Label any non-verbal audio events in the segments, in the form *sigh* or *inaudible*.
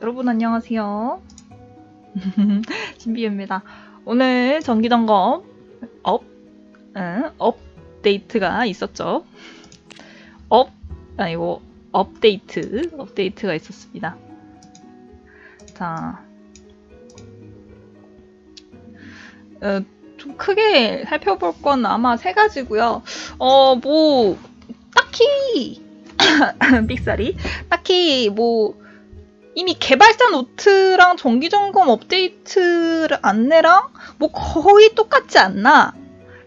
여러분 안녕하세요. *laughs* 신비유입니다. 오늘 정기점검 업, 응, 업데이트가 있었죠. 업, 아니고 업데이트, 업데이트가 있었습니다. 자, 어, 좀 크게 살펴볼 건 아마 세 가지고요. 어, 뭐 딱히 *coughs* 삑사리 딱히 뭐 이미 개발자 노트랑 정기점검 업데이트 안내랑 뭐 거의 똑같지 않나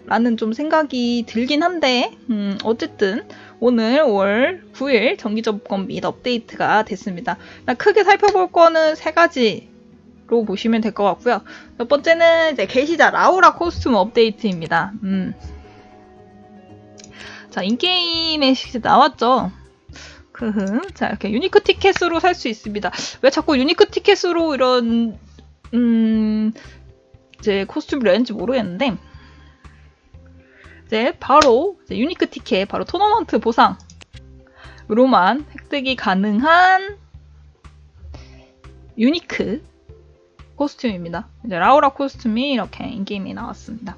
라는 좀 생각이 들긴 한데 음, 어쨌든 오늘 5월 9일 정기점검 및 업데이트가 됐습니다. 크게 살펴볼 거는 세 가지로 보시면 될 것 같고요. 첫 번째는 이제 게시자 라우라 코스튬 업데이트입니다. 음. 자, in-game에 나왔죠. 자, 이렇게 unique 티켓으로 살 수 있습니다. 왜 자꾸 unique 티켓으로 이런, 음, 이제 costume을 내는지 모르겠는데, 이제 바로 이제 unique 티켓, 바로 토너먼트 보상으로만 획득이 가능한 unique costume입니다. 이제 라우라 costume이 이렇게 in-game에 나왔습니다.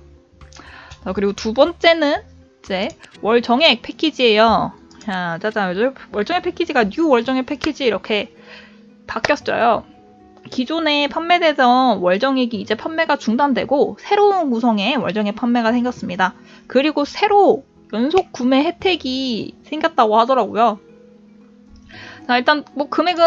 자, 그리고 두 번째는 이제 월 정액 패키지예요. 자, 짜잔. 요즘 월정액 패키지가 new 월정액 패키지 이렇게 바뀌었어요. 기존에 판매되던 월정액이 이제 판매가 중단되고 새로운 구성의 월정액 판매가 생겼습니다. 그리고 새로 연속 구매 혜택이 생겼다고 하더라고요. 자, 일단 뭐 금액은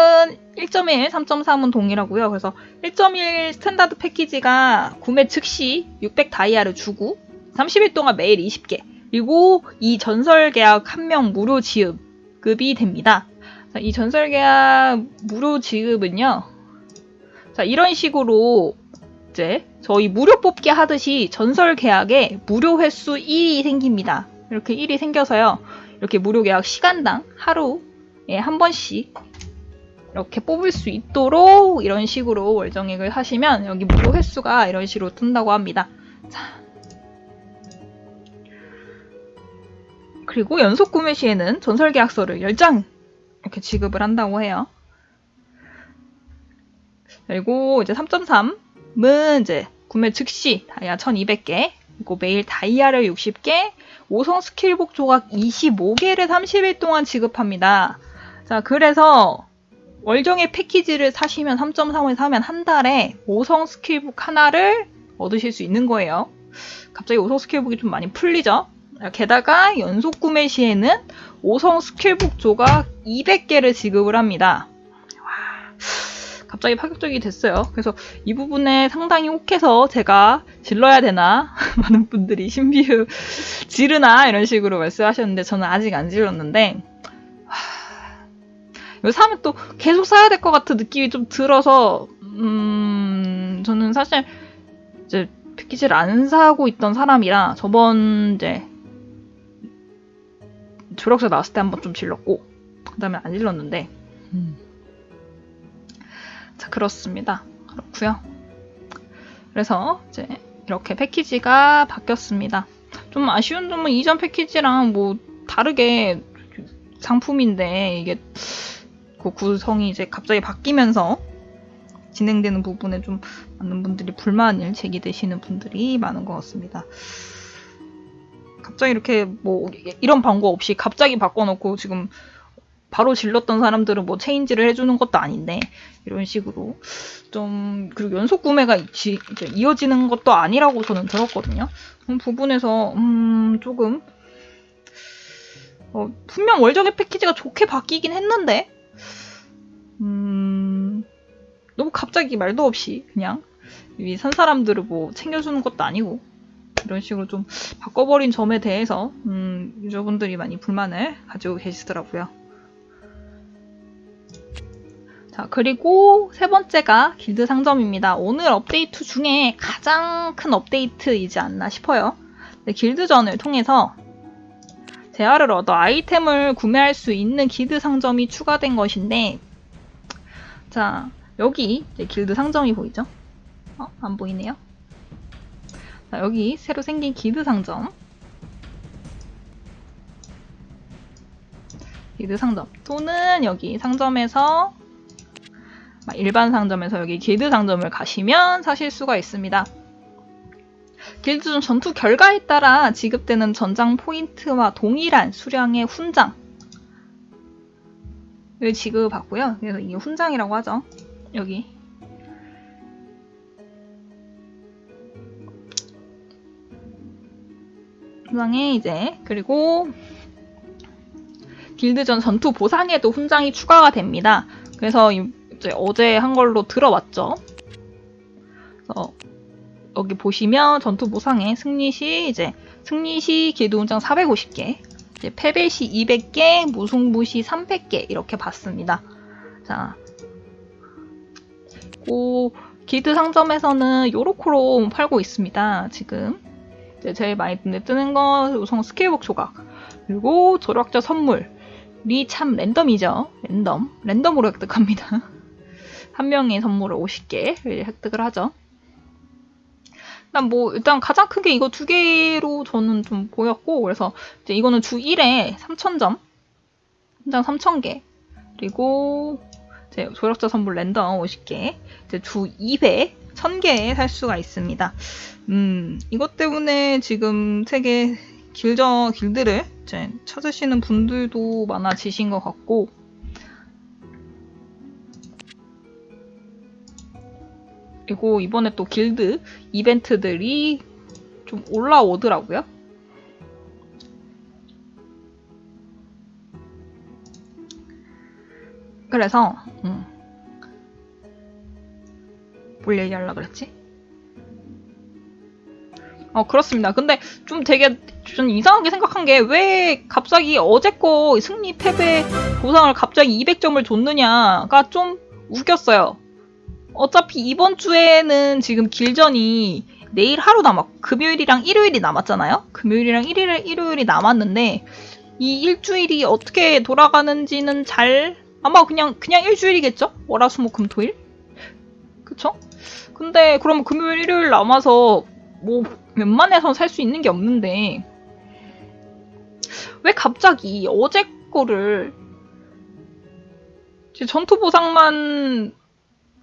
1.1, 3.3은 동일하고요. 그래서 1.1 스탠다드 패키지가 구매 즉시 600 다이아를 주고 30일 동안 매일 20개, 그리고 이 전설 계약 한 명 무료 지급이 됩니다. 자, 이 전설 계약 무료 지급은요. 자, 이런 식으로 이제 저희 무료 뽑기 하듯이 전설 계약에 무료 횟수 1이 생깁니다. 이렇게 1이 생겨서요. 이렇게 무료 계약 시간당 하루에 한 번씩 이렇게 뽑을 수 있도록 이런 식으로 월정액을 하시면 여기 무료 횟수가 이런 식으로 뜬다고 합니다. 자, 그리고 연속 구매 시에는 전설 계약서를 10장 이렇게 지급을 한다고 해요. 그리고 이제 3.3은 이제 구매 즉시 다이아 1200개, 그리고 매일 다이아를 60개, 5성 스킬북 조각 25개를 30일 동안 지급합니다. 자, 그래서 월정액 패키지를 사시면 3.3을 사면 한 달에 5성 skill book 하나를 얻으실 수 있는 거예요. 갑자기 5성 skill book이 좀 많이 풀리죠? 게다가 연속 구매 시에는 5성 skill book 조각 200개를 지급을 합니다. 와, 갑자기 파격적이 됐어요. 그래서 이 부분에 상당히 혹해서 제가 질러야 되나? *laughs* 많은 분들이 신비유 지르나? 이런 식으로 말씀하셨는데 저는 아직 안 질렀는데 이거 사면 또 계속 사야 될 것 같은 느낌이 좀 들어서 음, 저는 사실 이제 패키지를 안 사고 있던 사람이라 저번 이제 조력사 나왔을 때 한번 좀 질렀고 그 다음에 안 질렀는데 음. 자 그렇습니다 그렇고요 그래서 이제 이렇게 패키지가 바뀌었습니다 좀 아쉬운 점은 이전 패키지랑 뭐 다르게 상품인데 이게 그 구성이 이제 갑자기 바뀌면서 진행되는 부분에 좀 많은 분들이 불만을 제기되시는 분들이 많은 것 같습니다. 갑자기 이렇게 뭐 이런 방법 없이 갑자기 바꿔놓고 지금 바로 질렀던 사람들은 뭐 체인지를 해주는 것도 아닌데 이런 식으로 좀 그리고 연속 구매가 지, 이어지는 것도 아니라고 저는 들었거든요. 그런 부분에서 음 조금 어, 분명 월정의 패키지가 좋게 바뀌긴 했는데 음 너무 갑자기 말도 없이 그냥 산 사람들을 뭐 챙겨주는 것도 아니고 이런 식으로 좀 바꿔버린 점에 대해서 음, 유저분들이 많이 불만을 가지고 계시더라고요. 자 그리고 세 번째가 길드 상점입니다. 오늘 업데이트 중에 가장 큰 업데이트이지 않나 싶어요. 네, 길드전을 통해서 재화를 얻어 아이템을 구매할 수 있는 길드 상점이 추가된 것인데 자 여기 길드 상점이 보이죠? 어? 안 보이네요. 자, 여기 새로 생긴 기드 상점. 기드 상점. 또는 여기 상점에서 일반 상점에서 여기 길드 상점을 가시면 사실 수가 있습니다. 길드 전투 결과에 따라 지급되는 전장 포인트와 동일한 수량의 훈장 을 지급받고요. 그래서 이게 훈장이라고 하죠. 여기 훈장에 이제 그리고 길드전 전투 보상에도 훈장이 추가가 됩니다. 그래서 이제 어제 한 걸로 들어왔죠. 그래서 여기 보시면 전투 보상에 승리 시 이제 승리 시 길드 훈장 450개, 이제 패배 시 200개, 무승부 시 300개 이렇게 받습니다. 자, 고 길드 상점에서는 요로코로 팔고 있습니다. 지금 이제 제일 많이 눈에 뜨는 건 우선 스케일복 조각 그리고 조력자 선물이 참 랜덤이죠. 랜덤 랜덤으로 획득합니다. *laughs* 한 명의 선물을 50개 획득을 하죠. 일단 뭐 일단 가장 크게 이거 두 개로 저는 좀 보였고 그래서 이제 이거는 주 1에 3,000점 한장 3,000개 그리고 이제 조력자 선물 랜덤 50개 이제 주 2회 1000개에 살 수가 있습니다. 음, 이것 때문에 지금 세계 길저 길드를 찾으시는 분들도 많아지신 것 같고 그리고 이번에 또 길드 이벤트들이 좀 올라오더라고요. 그래서 음. 뭘 얘기하려고 그랬지? 어 그렇습니다. 근데 좀 되게 좀 이상하게 생각한 게 왜 갑자기 어제 거 승리 패배 보상을 갑자기 200점을 줬느냐가 좀 웃겼어요. 어차피 이번 주에는 지금 길전이 내일 하루 남았, 금요일이랑 일요일이 남았잖아요? 금요일이랑 일요일, 일요일이 남았는데, 이 일주일이 어떻게 돌아가는지는 잘, 아마 그냥, 그냥 일주일이겠죠? 월 화 수 목 금 토 일? 그쵸? 근데, 그럼 금요일, 일요일 남아서, 뭐, 웬만해선 살 수 있는 게 없는데, 왜 갑자기 어제 거를, 전투 보상만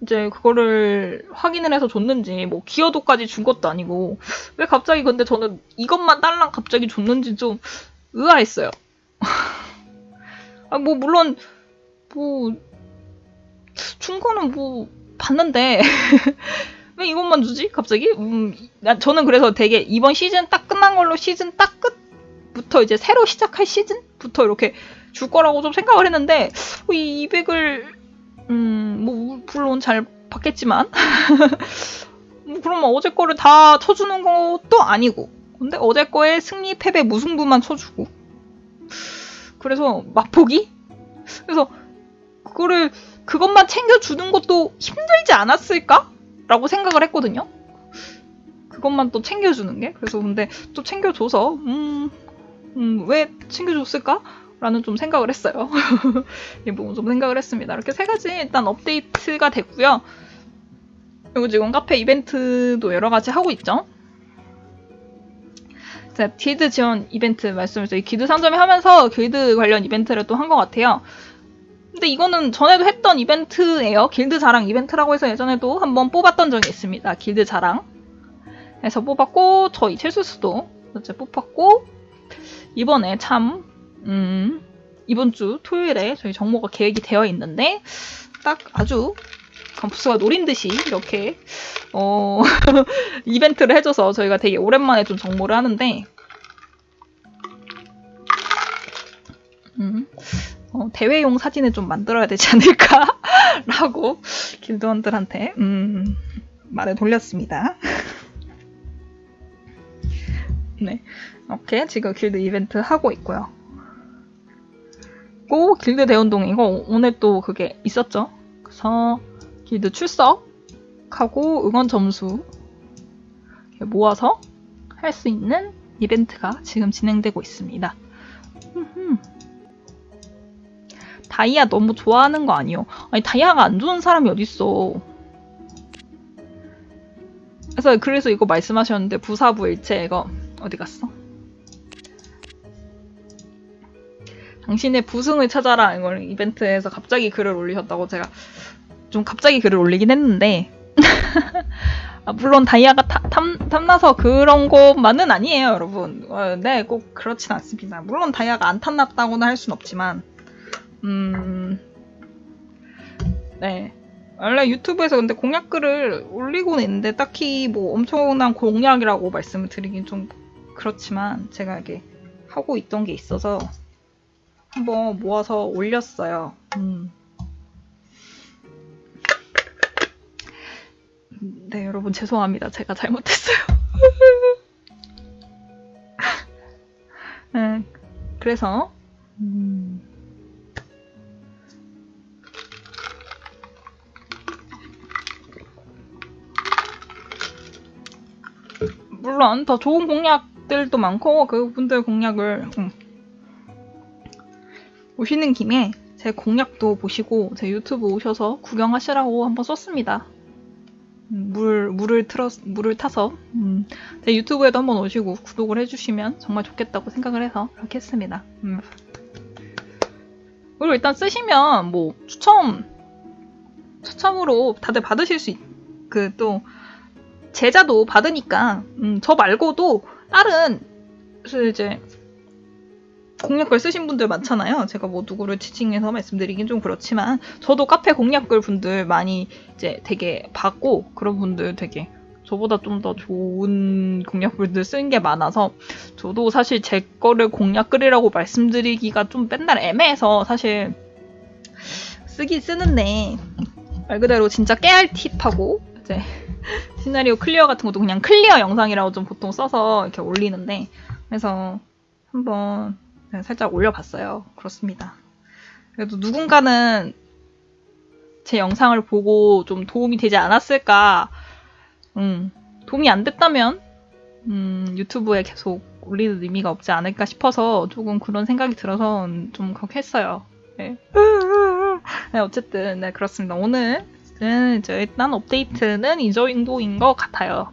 이제 그거를 확인을 해서 줬는지 뭐 기여도까지 준 것도 아니고 왜 갑자기 근데 저는 이것만 딸랑 갑자기 줬는지 좀 의아했어요. *laughs* 아 뭐 물론 뭐 충고는 뭐 봤는데 *laughs* 왜 이것만 주지 갑자기? 음 저는 그래서 되게 이번 시즌 딱 끝난 걸로 시즌 딱 끝부터 이제 새로 시작할 시즌부터 이렇게 줄 거라고 좀 생각을 했는데 이 200을 음, 뭐, 물론 잘 받겠지만. *laughs* 뭐 그러면 어제 거를 다 쳐주는 것도 아니고. 근데 어제 거에 승리, 패배, 무승부만 쳐주고. 그래서 맛보기? 그래서 그거를, 그것만 챙겨주는 것도 힘들지 않았을까? 라고 생각을 했거든요. 그것만 또 챙겨주는 게. 그래서 근데 또 챙겨줘서, 음, 음, 왜 챙겨줬을까? 라는 좀 생각을 했어요. *laughs* 이 부분 좀 생각을 했습니다. 이렇게 세 가지 일단 업데이트가 됐고요. 그리고 지금 카페 이벤트도 여러 가지 하고 있죠. 제가 길드 지원 이벤트 말씀을 이 길드 상점에 하면서 길드 관련 이벤트를 또 한 것 같아요. 근데 이거는 전에도 했던 이벤트예요. 길드 자랑 이벤트라고 해서 예전에도 한번 뽑았던 적이 있습니다. 길드 자랑. 해서 뽑았고 저희 첼수스도 어제 뽑았고 이번에 참 음, 이번 주 토요일에 저희 정모가 계획이 되어 있는데 딱 아주 감프스가 노린 듯이 이렇게 어, *laughs* 이벤트를 해줘서 저희가 되게 오랜만에 좀 정모를 하는데 음, 어, 대회용 사진을 좀 만들어야 되지 않을까? 라고 길드원들한테 *laughs* 음, 말을 돌렸습니다. *laughs* 네, 이렇게 지금 길드 이벤트 하고 있고요. 있고 길드 대운동 이거 오늘 또 그게 있었죠. 그래서 길드 출석하고 응원 점수 모아서 할 수 있는 이벤트가 지금 진행되고 있습니다. 다이아 너무 좋아하는 거 아니요? 아니 다이아가 안 좋은 사람이 어딨어. 그래서 그래서 이거 말씀하셨는데 부사부일체 이거 어디 갔어? 당신의 부승을 찾아라 이걸 이벤트에서 갑자기 글을 올리셨다고 제가 좀 갑자기 글을 올리긴 했는데 *laughs* 아, 물론 다이아가 타- 탐, 탐나서 그런 것만은 아니에요, 여러분. 어, 네, 꼭 그렇진 않습니다. 물론 다이아가 안 탐났다고는 할 순 없지만, 음, 네. 원래 유튜브에서 근데 공약글을 올리고는 있는데 딱히 뭐 엄청난 공약이라고 말씀을 드리긴 좀 그렇지만 제가 이게 하고 있던 게 있어서 한번 모아서 올렸어요. 음. 네, 여러분 죄송합니다. 제가 잘못했어요. *laughs* 네, 그래서 음, 물론 더 좋은 공약들도 많고 그분들 공약을 음, 오시는 김에 제 공약도 보시고 제 유튜브 오셔서 구경하시라고 한번 썼습니다. 음, 물 물을 틀어 물을 타서 음, 제 유튜브에도 한번 오시고 구독을 해주시면 정말 좋겠다고 생각을 해서 그렇게 했습니다. 음. 그리고 일단 쓰시면 뭐 추첨 추첨으로 다들 받으실 수그또 제자도 받으니까 음, 저 말고도 다른 그 이제 공약글 쓰신 분들 많잖아요. 제가 뭐 누구를 지칭해서 말씀드리긴 좀 그렇지만 저도 카페 공약글 분들 많이 이제 되게 봤고 그런 분들 되게 저보다 좀 더 좋은 공약글들 쓰는 게 많아서 저도 사실 제 거를 공약글이라고 말씀드리기가 좀 맨날 애매해서 사실 쓰긴 쓰는데 말 그대로 진짜 깨알 팁하고 이제 시나리오 clear 같은 것도 그냥 clear 영상이라고 좀 보통 써서 이렇게 올리는데 그래서 한번 네, 살짝 올려봤어요. 그렇습니다. 그래도 누군가는 제 영상을 보고 좀 도움이 되지 않았을까, 음, 도움이 안 됐다면, 음, 유튜브에 계속 올리는 의미가 없지 않을까 싶어서 조금 그런 생각이 들어서 좀 그렇게 했어요. 네. *laughs* 네, 어쨌든, 네, 그렇습니다. 오늘은 이제 일단 업데이트는 이 정도인 것 같아요.